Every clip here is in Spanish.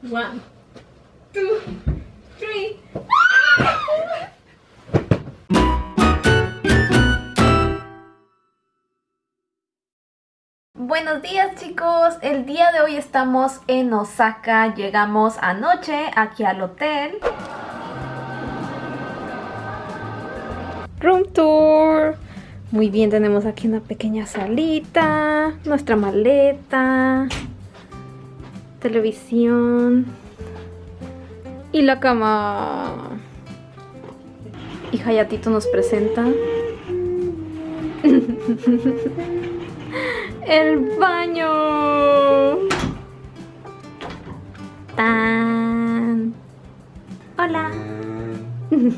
One, two, three. Buenos días chicos, el día de hoy estamos en Osaka, llegamos anoche aquí al hotel. Room tour. Muy bien, tenemos aquí una pequeña salita, nuestra maleta, televisión y la cama. Y Hayatito nos presenta el baño. ¡Tan! Hola.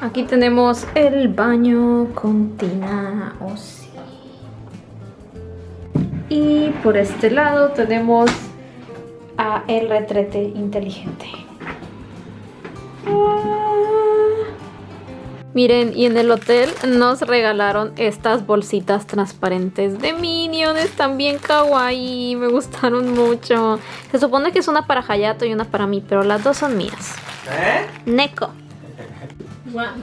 Aquí tenemos el baño con tina. Sí. Y por este lado tenemos a el retrete inteligente. Miren, y en el hotel nos regalaron estas bolsitas transparentes de Minion. Están bien kawaii, me gustaron mucho. Se supone que es una para Hayato y una para mí, pero las dos son mías. ¿Eh? Neko. One,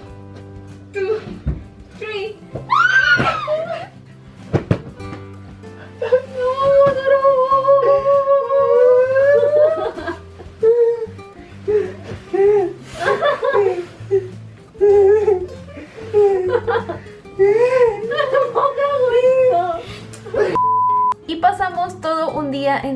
two, three. Y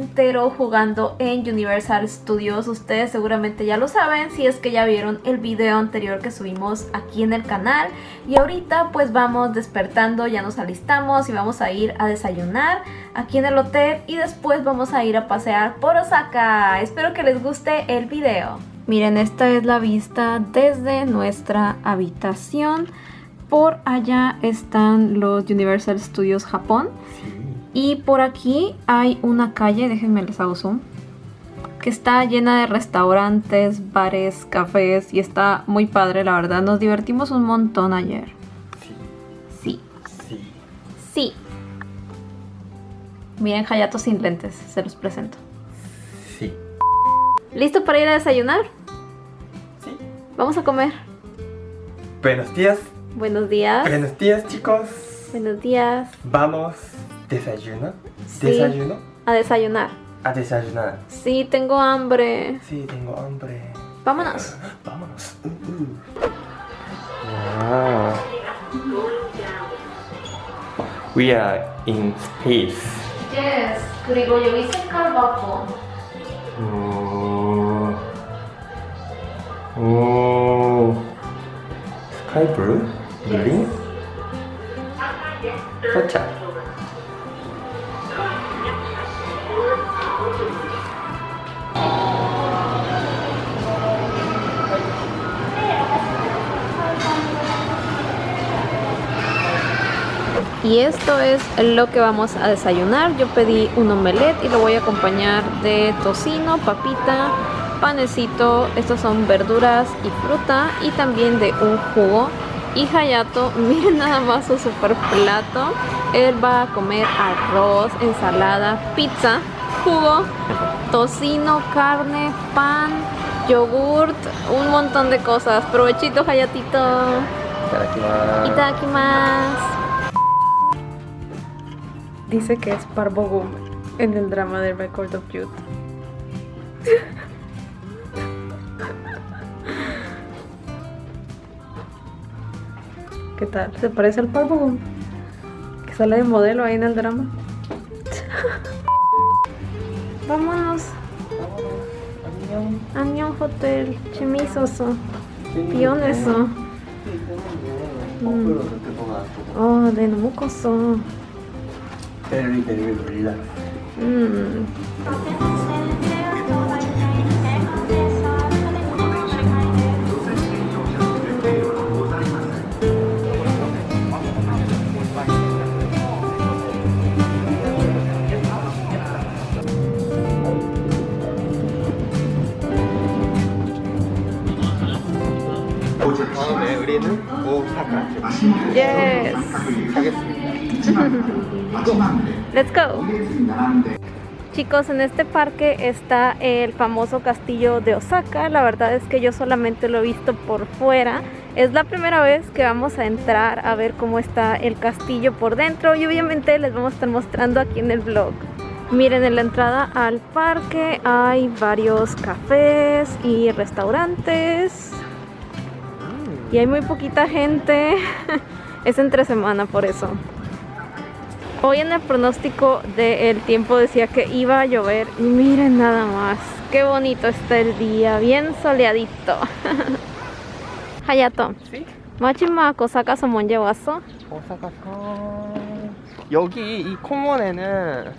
entero jugando en Universal Studios. Ustedes seguramente ya lo saben si es que ya vieron el video anterior que subimos aquí en el canal. Y ahorita pues vamos despertando, ya nos alistamos y vamos a ir a desayunar aquí en el hotel. Y después vamos a ir a pasear por Osaka. Espero que les guste el video. Miren, esta es la vista desde nuestra habitación. Por allá están los Universal Studios Japón. Y por aquí hay una calle, déjenme les hago zoom, que está llena de restaurantes, bares, cafés y está muy padre, la verdad. Nos divertimos un montón ayer. Sí. Sí, Sí. sí. Miren Hayato sin lentes, se los presento. Sí. ¿Listo para ir a desayunar? Sí. Vamos a comer. Buenos días. Buenos días. Buenos días, chicos. Buenos días. Vamos. Desayuno. Sí. Desayuno. A desayunar. A desayunar. Sí, tengo hambre. Sí, tengo hambre. Vámonos. Vámonos. Uh, uh. Wow. We are in space. Yes, 그리고 여기 색깔 봐봐. 오. 오. 스카이 블루? green? Y esto es lo que vamos a desayunar. Yo pedí un omelette y lo voy a acompañar de tocino, papita, panecito. Estos son verduras y fruta y también de un jugo. Y Hayato, miren nada más su super plato. Él va a comer arroz, ensalada, pizza, jugo, tocino, carne, pan, yogurt, un montón de cosas. Provechito, Hayatito. Itadakimasu. Itadakimasu. Dice que es Parvo Gum en el drama de Record of Youth. ¿Qué tal? ¿Se parece al Parvo Gum? Que sale de modelo ahí en el drama. Vámonos. Añón Hotel. Chemisoso. Pioneso. Mm. Oh, de Nomukoso. Very, very relax. Let's go. Chicos, en este parque está el famoso castillo de Osaka. La verdad es que yo solamente lo he visto por fuera. Es la primera vez que vamos a entrar a ver cómo está el castillo por dentro y obviamente les vamos a estar mostrando aquí en el vlog. Miren, en la entrada al parque hay varios cafés y restaurantes. Y hay muy poquita gente. es entre semana por eso. Hoy en el pronóstico del tiempo decía que iba a llover y miren nada más. Qué bonito está el día, bien soleadito. Hayato. ¿Sí? 마지막 오사카서 먼저 왔어? 오사카산 여기 이 콩원에는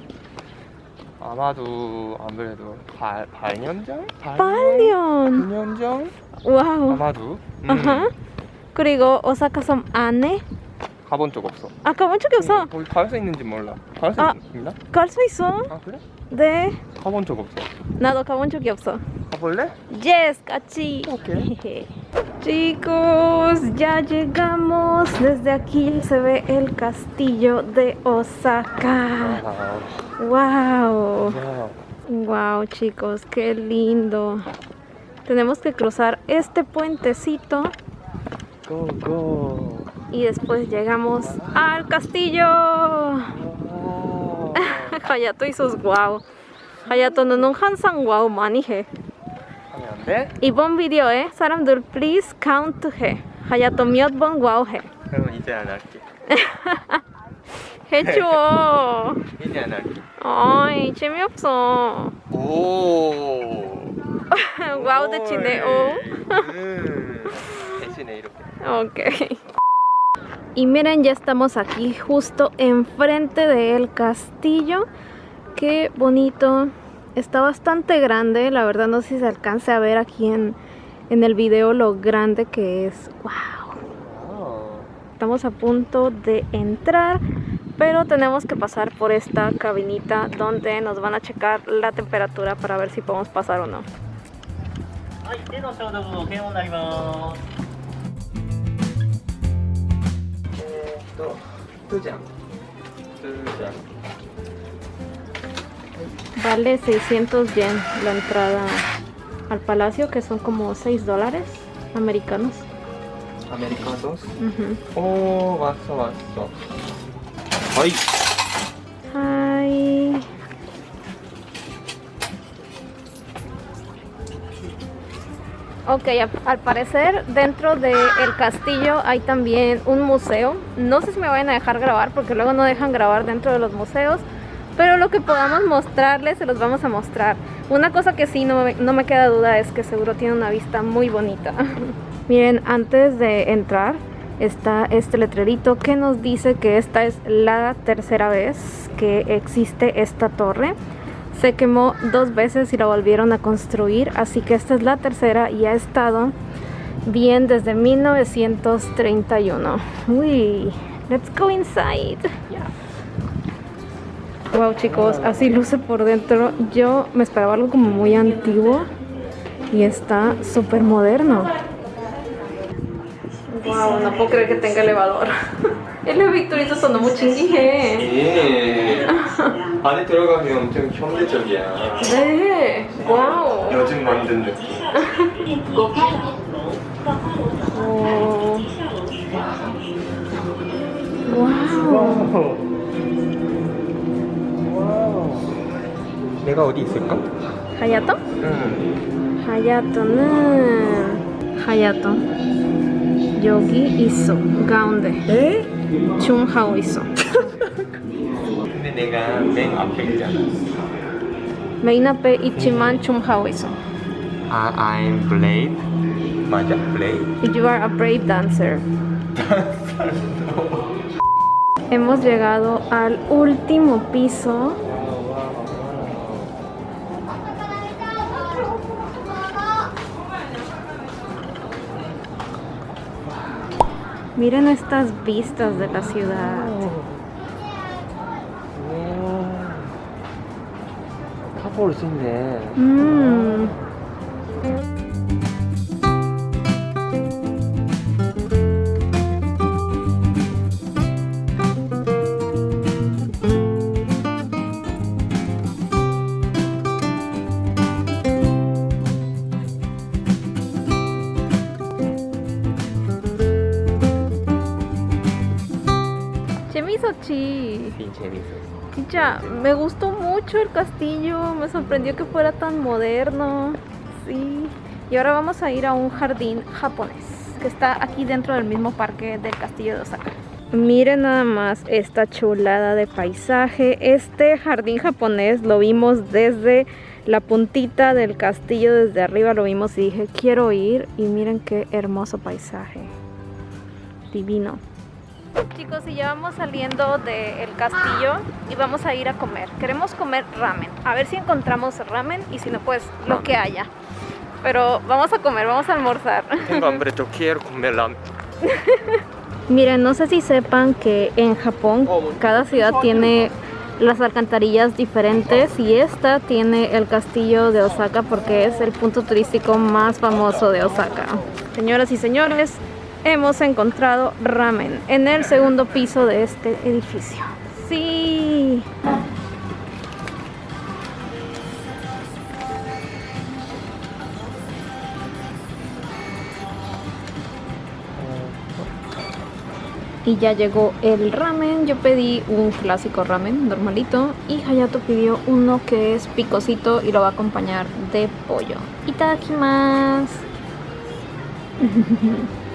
아마도 아무래도 8, 8년 전? 8년. 9년 전? 와우. 아마도 음, 아하. 그리고 오사카섬 안에 가본 적 없어 아 가본 적이 없어. 거기 갈 수 있는지 몰라 갈 수 아. 있나? 갈 수 있어. 아 그래? 네. 가본 적 없어 나도 가본 적이 없어. 가볼래? Yes, 같이. 오케이 Chicos, ya llegamos. Desde aquí se ve el castillo de Osaka. 아, Wow. 야. Wow, chicos, qué lindo. Tenemos que cruzar este puentecito 고고 y después llegamos al castillo. Hayato y sus wow. Hayato는 항상 wow 많이 해. 하면 안 돼? 이번 비디오에 사람들 please count 해. 하야토 몇 번 와우 해. 그러면 이제 안 할게 해줘. 이제 안 할게 아이 재미없어. 오 와우 대치네. 오. 음. 대신에 이렇게 Ok. y miren, ya estamos aquí justo enfrente del castillo. Qué bonito. Está bastante grande. La verdad no sé si se alcance a ver aquí en, en el video lo grande que es. Wow. 아. Estamos a punto de entrar, pero tenemos que pasar por esta cabinita donde nos van a checar la temperatura para ver si podemos pasar o no. Vale 600 yen la entrada al palacio, que son como 6 dólares americanos. ¿Americanos? Oh, vaso, vaso. ¡Ay! ¡Ay! Ok, al parecer dentro del castillo hay también un museo. No sé si me vayan a dejar grabar porque luego no dejan grabar dentro de los museos. Pero lo que podamos mostrarles se los vamos a mostrar. Una cosa que sí no me, no me queda duda es que seguro tiene una vista muy bonita. Miren, antes de entrar está este letrerito que nos dice que esta es la tercera vez que existe esta torre. Se quemó dos veces y la volvieron a construir, así que esta es la tercera y ha estado bien desde 1931. Uy, let's go inside. Wow chicos, así luce por dentro. Yo me esperaba algo como muy antiguo y está súper moderno. Wow, no puedo creer que tenga elevador. Victorito sonó muy chinguije. 예. 안에 들어가면 엄청 현대적이야. 네, 와우. 요즘 만든 느낌. 오. 와우. 와우. 내가 어디 있을까? 하야토? 응. 하야토는 하야토 여기 있어 가운데 에? 중하고 있어 근데 내가 맨 앞에 있잖아. 메인 앞에 있지만 중하고 있어 아, I'm brave. 맞아, brave. You are a brave dancer Hemos llegado al último piso Miren estas vistas de la ciudad. 타볼 수 있네. Mm. Me gustó mucho el castillo, me sorprendió que fuera tan moderno. Sí. Y ahora vamos a ir a un jardín japonés que está aquí dentro del mismo parque del castillo de Osaka. Miren nada más esta chulada de paisaje. Este jardín japonés lo vimos desde la puntita del castillo, desde arriba lo vimos y dije, quiero ir. Y miren qué hermoso paisaje. Divino. Chicos, y ya vamos saliendo del castillo y vamos a ir a comer. Queremos comer ramen. A ver si encontramos ramen y si no, pues lo que haya. Pero vamos a comer, vamos a almorzar. Tengo hambre, yo quiero comer ramen. Miren, no sé si sepan que en Japón cada ciudad tiene las alcantarillas diferentes y esta tiene el castillo de Osaka porque es el punto turístico más famoso de Osaka. Señoras y señores, hemos encontrado ramen en el segundo piso de este edificio. Sí. Y ya llegó el ramen. Yo pedí un clásico ramen normalito. Y Hayato pidió uno que es picosito y lo va a acompañar de pollo. Itadakimasu.